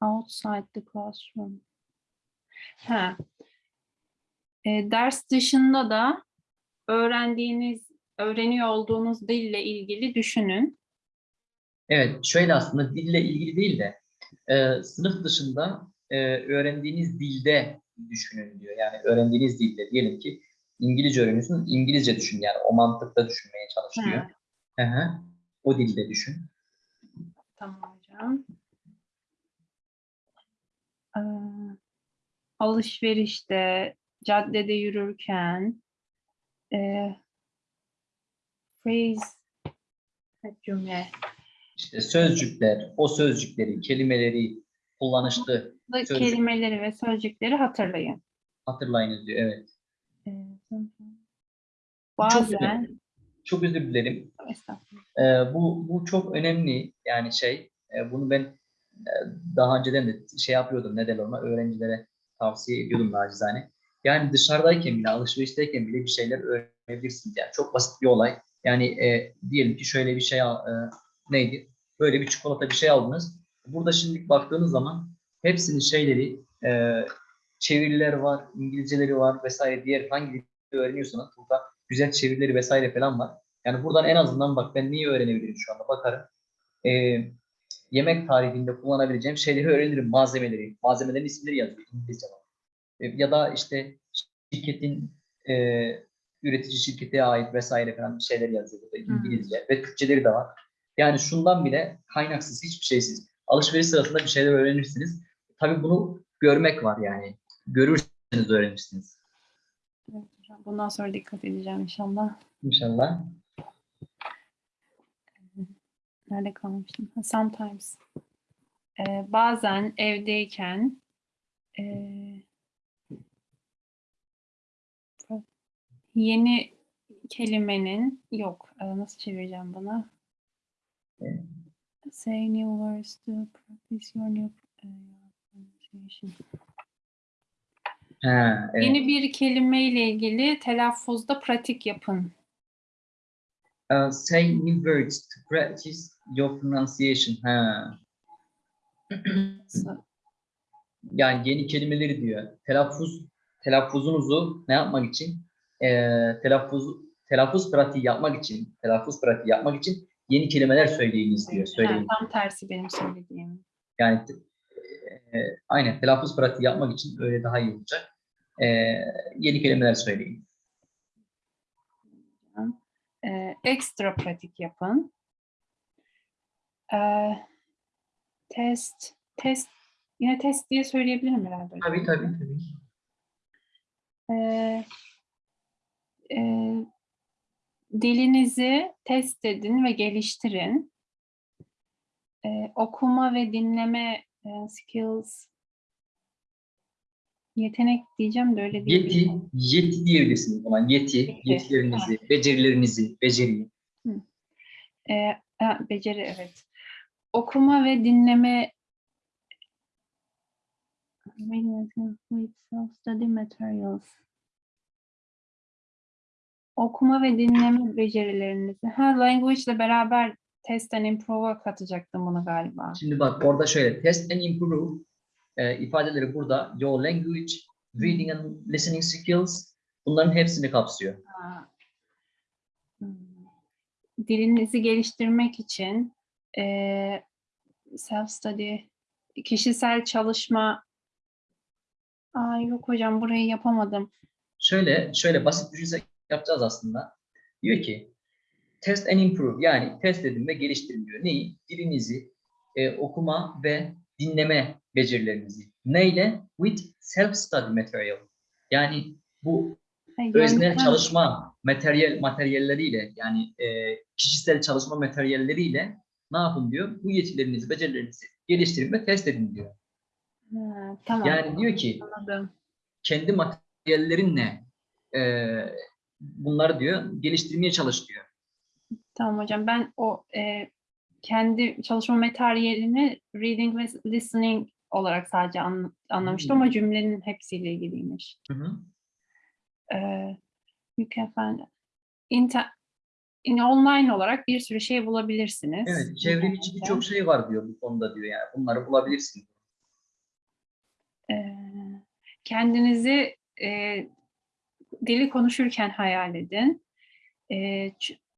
outside the classroom. Ha. E, ders dışında da öğrendiğiniz, öğreniyor olduğunuz dille ilgili düşünün. Evet, şöyle aslında dille ilgili değil de e, sınıf dışında e, öğrendiğiniz dilde düşünün diyor. Yani öğrendiğiniz dilde diyelim ki İngilizce öğreniyorsun, İngilizce düşün yani o mantıkta düşünmeye çalış diyor. Hı hı. O dilde düşün. Tamam hocam. Ee, alışverişte, caddede yürürken, e, phrase, cümle, İşte sözcükler, o sözcükleri, kelimeleri, kullanışlı Sözcük. kelimeleri ve sözcükleri hatırlayın. hatırlayınız diyor. Evet. Ee, Çok bazen, Çok özür dilerim. Ee, bu bu çok önemli yani şey e, bunu ben e, daha önceden de şey yapıyordum ne ona öğrencilere tavsiye ediyordum nacizane. Yani dışarıdayken bile alışverişteyken bile bir şeyler öğrenebilirsiniz yani çok basit bir olay. Yani e, diyelim ki şöyle bir şey e, neydi? Böyle bir çikolata bir şey aldınız. Burada şimdi baktığınız zaman hepsinin şeyleri e, çeviriler var, İngilizceleri var vesaire diğer hangi dili öğreniyorsanız burada güzel çevirileri vesaire falan var. Yani buradan en azından bak ben neyi öğrenebilirim şu anda bakarım. Ee, yemek tarifinde kullanabileceğim şeyleri öğrenirim. Malzemeleri. Malzemelerin isimleri yazıyor İngilizce var. Ee, ya da işte şirketin e, üretici şirkete ait vesaire falan şeyler yazıyor burada İngilizce ve Türkçeleri de var. Yani şundan bile kaynaksız hiçbir şeysiz alışveriş sırasında bir şeyler öğrenirsiniz. Tabii bunu görmek var yani. Görürseniz öğrenirsiniz. Evet hocam, Bundan sonra dikkat edeceğim inşallah. İnşallah. Nerede kalmıştım? Sometimes. Ee, bazen evdeyken ee, yeni kelimenin yok. ee, nasıl çevireceğim bunu? Evet. Say new words to practice your new pronunciation. Ha, evet. Yeni bir kelime ile ilgili telaffuzda pratik yapın. Uh, say new words to practice your pronunciation. Ha. Yani yeni kelimeleri diyor. Telaffuz telaffuzunuzu ne yapmak için? Ee, telaffuz telaffuz pratiği yapmak için, telaffuz pratiği yapmak için yeni kelimeler söyleyiniz diyor. Söyleyin. tam tersi benim söylediğim. Yani e, aynen telaffuz pratiği yapmak için öyle daha iyi olacak. Ee, yeni kelimeler söyleyin. Ee, ekstra pratik yapın. Ee, test, test, yine test diye söyleyebilirim herhalde. Tabii tabii tabii. Ee, e, dilinizi test edin ve geliştirin. Ee, okuma ve dinleme e, skills yetenek diyeceğim de öyle değil. Yeti, yeti diyebilirsiniz buna. Yeti, Yeti, yetilerinizi, becerilerinizi, beceriyi. Ha, beceri evet. Okuma ve dinleme with self-study materials. Okuma ve dinleme becerilerinizi. Ha, language ile beraber test and improve'a katacaktım bunu galiba. Şimdi bak orada şöyle test and improve e, ifadeleri burada your language, reading and listening skills bunların hepsini kapsıyor. Ha. Hmm. Dilinizi geliştirmek için eee self-study, kişisel çalışma Aa, yok hocam burayı yapamadım. Şöyle şöyle basit düşünsek yapacağız aslında. Diyor ki test and improve yani test edin ve geliştirin diyor. Neyi? Dilinizi, e, okuma ve dinleme becerilerinizi. Neyle? With self-study material. Yani bu Ha, öznel çalışma materyal materyalleriyle yani e, kişisel çalışma materyalleriyle ne yapın diyor? Bu yetilerinizi, becerilerinizi geliştirin ve test edin diyor. Ha, tamam Yani diyor ki anladım. kendi materyallerinle e, bunları diyor geliştirmeye çalış diyor. Tamam hocam ben o e, kendi çalışma materyalini reading ve listening olarak sadece an- anlamıştım Hmm. ama cümlenin hepsiyle ilgiliymiş. Hı hı. Ee, you can find inter, in online olarak bir sürü şey bulabilirsiniz. Evet, çevrim içi internette. birçok şey var diyor bu konuda diyor yani. Bunları bulabilirsin. Ee, kendinizi e, dili konuşurken hayal edin. E,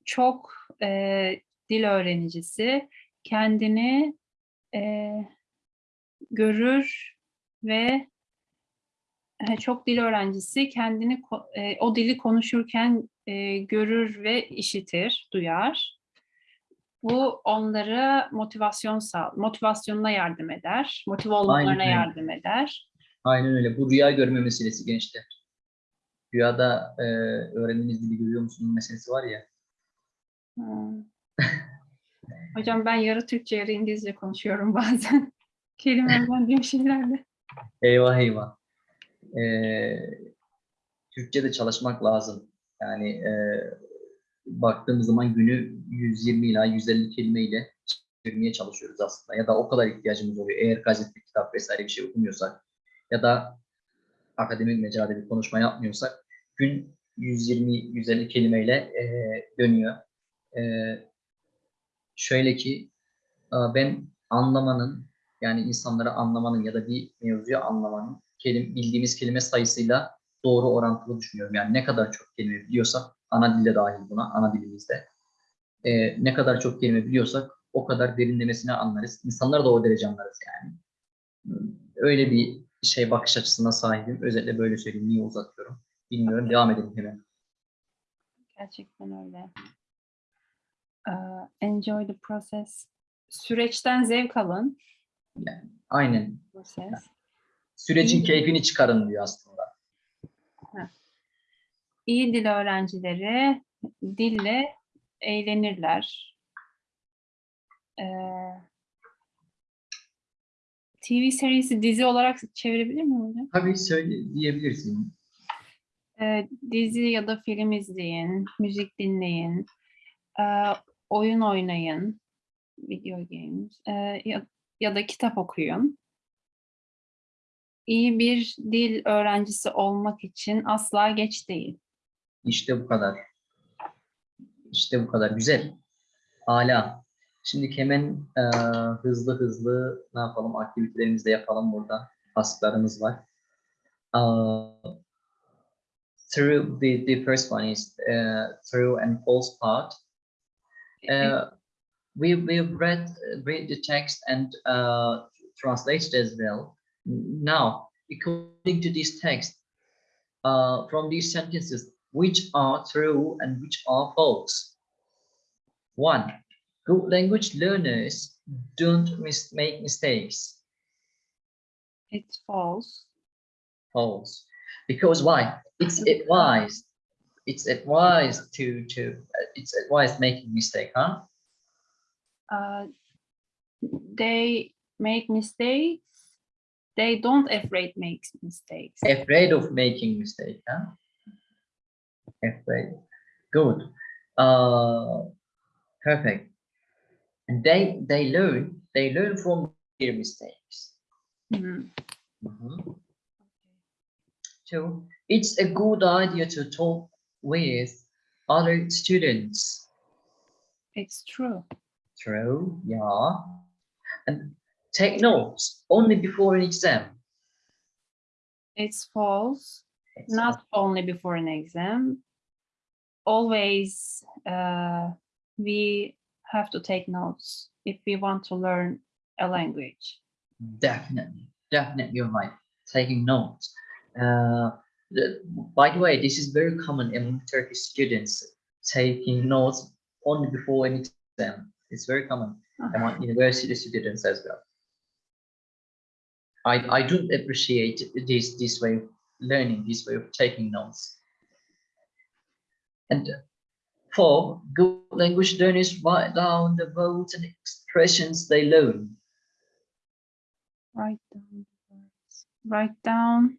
çok e, dil öğrenicisi kendini e, görür ve e, çok dil öğrencisi kendini e, o dili konuşurken e, görür ve işitir, duyar. Bu onlara motivasyon sağ, motivasyonuna yardım eder, motive olmalarına öyle. yardım eder. Aynen öyle. Bu rüya görme meselesi gençler. Rüyada e, öğrendiğiniz dili görüyor musunuz meselesi var ya. Hmm. Hocam ben yarı Türkçe yarı İngilizce konuşuyorum bazen. Kelimemden diyor şeylerle. Eyvah eyvah. Ee, Türkçe'de çalışmak lazım. Yani e, baktığımız zaman günü 120 ila 150 kelimeyle çevirmeye çalışıyoruz aslında. Ya da o kadar ihtiyacımız oluyor. Eğer gazete, kitap vesaire bir şey okumuyorsak ya da akademik mecrada bir konuşma yapmıyorsak gün 120-150 kelimeyle e, dönüyor. E, şöyle ki e, ben anlamanın yani insanları anlamanın ya da bir mevzuyu anlamanın kelim, bildiğimiz kelime sayısıyla doğru orantılı düşünüyorum. Yani ne kadar çok kelime biliyorsak, ana dilde dahil buna, ana dilimizde. e, ne kadar çok kelime biliyorsak o kadar derinlemesine anlarız. İnsanlar da o derece anlarız yani. Öyle bir şey bakış açısına sahibim. Özellikle böyle söyleyeyim. Niye uzatıyorum? Bilmiyorum. Devam edelim hemen. Gerçekten öyle. Ee, enjoy the process. Süreçten zevk alın. Aynen. Proses. Sürecin İyi. keyfini çıkarın diyor aslında. İyi dil öğrencileri dille eğlenirler. Ee, TV serisi dizi olarak çevirebilir miyim hocam? Tabii söyle diyebilirsin. Ee, dizi ya da film izleyin, müzik dinleyin, ee, oyun oynayın, video games ee, ya, ya da kitap okuyun. İyi bir dil öğrencisi olmak için asla geç değil. İşte bu kadar. İşte bu kadar. Güzel. Hala. Şimdi hemen e, hızlı hızlı ne yapalım? Aktivitelerimizi de yapalım burada. Tasklarımız var. Uh, through the, the first one is uh, true and false part. Uh, we we've read read the text and uh, translated as well. Now, according to this text, uh, from these sentences, which are true and which are false? One, good language learners don't mis- make mistakes. It's false. False, because why? It's advised. It's advised to to. uh, It's advised making mistake, huh? Uh, they make mistakes. They don't afraid makes mistakes. afraid of making mistake huh afraid good uh perfect and they they learn they learn from their mistakes Hmm. Mhm. so it's a good idea to talk with other students It's true. true yeah and take notes only before an exam It's false. It's Not only before an exam. Always uh, we have to take notes if we want to learn a language. Definitely, definitely, you're right. Taking notes. Uh, the- by the way, this is very common among Turkish students taking notes only before an exam. It's very common uh-huh. among university students as well. I, I do appreciate this this way of learning, this way of taking notes. And four, good language learners write down the words and expressions they learn. Write down the words. Write down.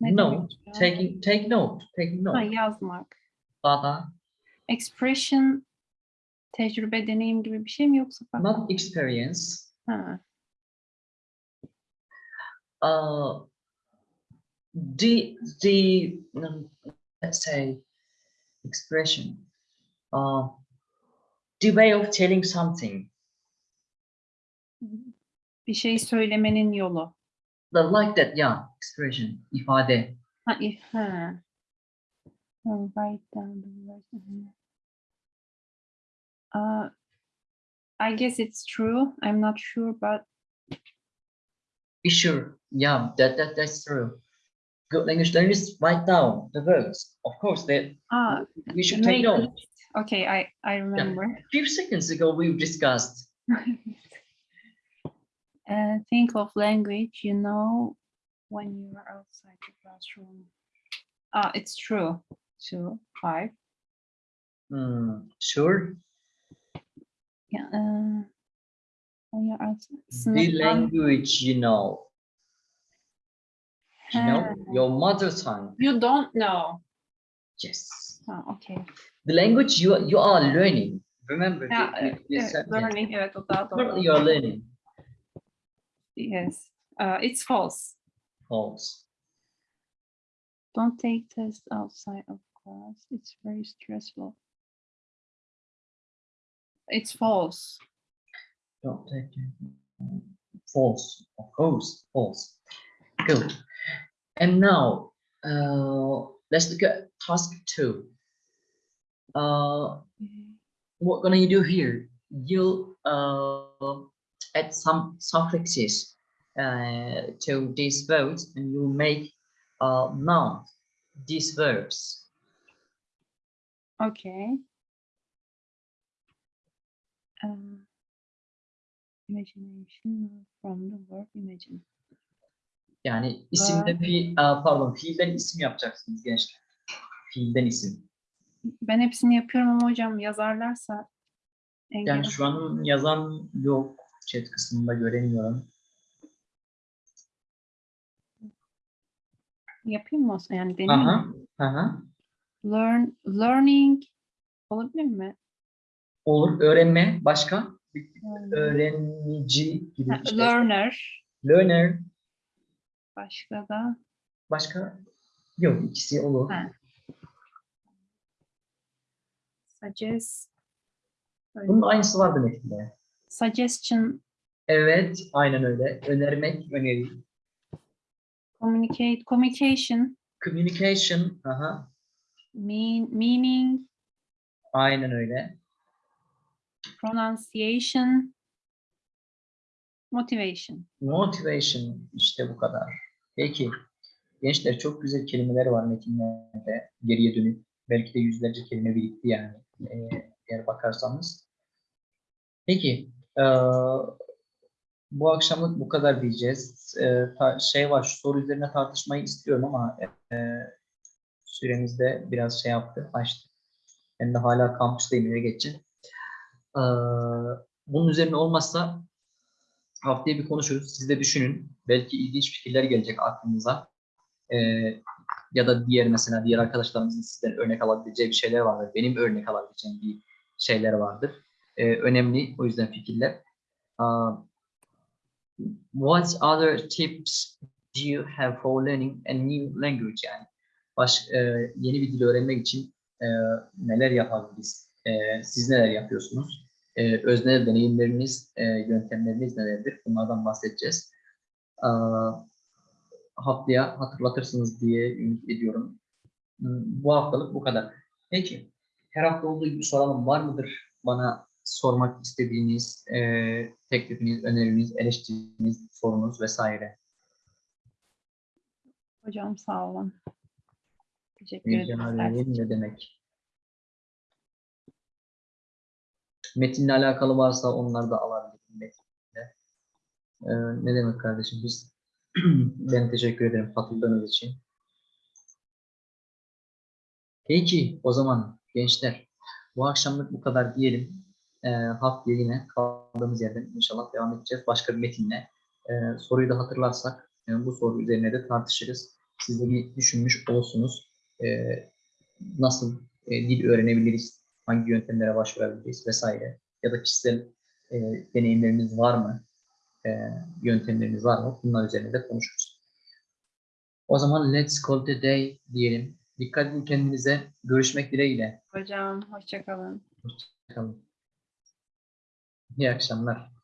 Ne No, demek ya? taking take note, taking Ha, note. yazmak. Data, Expression tecrübe, deneyim gibi bir şey mi yoksa farklı? not experience. Ha. Uh, the the um, let's say expression. Uh, the way of telling something. Bir şey söylemenin yolu. The like that, yeah, expression, ifade. Ha, if, ha. I'll write down the words. Uh, I guess it's true. I'm not sure, but Be sure, yeah, that, that that's true. Good language learners write down the words. Of course, that ah, we should take note. Okay, I I remember. A few seconds ago, we discussed. uh, think of language you know when you are outside the classroom. Ah, it's true. Two, five. Hmm, sure, Yeah. Uh, when you're outside. the language you know. You know, your mother tongue. You don't know. Yes. Ah, okay. The language you you are learning. Remember, Ya, the- the- the evet, learning, evet o daha doğru. you are learning. Yes. Uh, it's false. False. Don't take tests outside of class. It's very stressful. It's false. Don't take it. False, of course, false. Good. And now, uh, let's look at task two. Uh, what gonna you do here? You'll uh, add some suffixes uh, to these verbs, and you'll make uh, noun these verbs. Okay. Um, imagination from the verb imagine. Yani isimde aa, pardon fiilden isim yapacaksınız gençler. Fiilden isim. Ben hepsini yapıyorum ama hocam yazarlarsa engel Yani şu an yazan yok. Chat kısmında göremiyorum. yapayım mı? Yani deneyeyim mi? Aha, aha. Learn, learning olabilir mi? Olur. Öğrenme. Başka? Öğrenici gibi Ha, şey. Learner. Learner. Başka da Başka? Yok. ikisi olur. Ha. suggest. Öyle. Bunun aynısı vardı metinde. Suggestion, Evet. Aynen öyle. Önermek, öneri. communicate, communication, Communication. Aha. mean, meaning, Aynen öyle. pronunciation, motivation. Motivation. işte bu kadar. Peki. Gençler çok güzel kelimeler var metinlerde. Geriye dönük. Belki de yüzlerce kelime birikti yani. Ee, eğer bakarsanız. Peki. Eee, bu akşamlık bu kadar diyeceğiz. Ta- şey var şu soru üzerine tartışmayı istiyorum ama eee süremiz de biraz şey yaptı. Açtı. Ben de hala kampüsteyim eve geçeceğim. Eee, bunun üzerine olmazsa haftaya bir konuşuruz. Siz de düşünün. Belki ilginç fikirler gelecek aklınıza. Ee, ya da diğer mesela diğer arkadaşlarımızın sizden örnek alabileceği bir şeyler vardır. Benim örnek alabileceğim bir şeyler vardır. Ee, önemli o yüzden fikirler. Uh, what other tips do you have for learning a new language yani? Baş, e, yeni bir dil öğrenmek için e, neler yapabiliriz? E, siz neler yapıyorsunuz? e, öznel deneyimleriniz, e, yöntemleriniz nelerdir? Bunlardan bahsedeceğiz. Aa, haftaya hatırlatırsınız diye ümit ediyorum. Hmm, Bu haftalık bu kadar. Peki, her hafta olduğu gibi soralım. Var mıdır bana sormak istediğiniz e, teklifiniz, öneriniz, eleştiriniz, sorunuz vesaire? Hocam sağ olun. Teşekkür ederim. Ne demek? Metinle alakalı varsa onları da alabilirim metinde. Ee, ne demek kardeşim biz? ben teşekkür ederim katıldığınız için. Peki o zaman gençler bu akşamlık bu kadar diyelim. Ee, haftaya yine kaldığımız yerden inşallah devam edeceğiz başka bir metinle. Soruyu da hatırlarsak e, bu soru üzerine de tartışırız. Siz de bir düşünmüş olsunuz. Nasıl e, dil öğrenebiliriz, hangi yöntemlere başvurabiliriz vesaire ya da kişisel e, deneyimleriniz var mı, e, yöntemleriniz var mı bunlar üzerine de konuşuruz. O zaman let's call the day diyelim. Dikkat edin kendinize. Görüşmek dileğiyle. Hocam hoşça kalın. Hoşçakalın. İyi akşamlar.